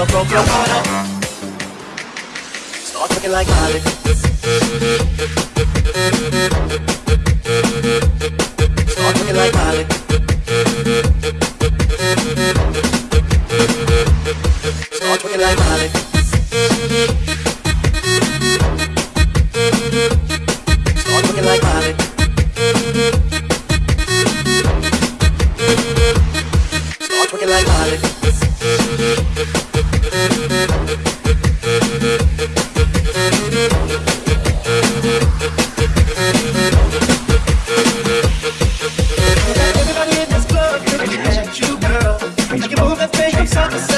Start looking like Molly. Start looking like Molly. Start like. Start like. Start like Molly. Everybody in this club, looking at you, girl. Make you move that thing from